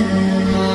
love.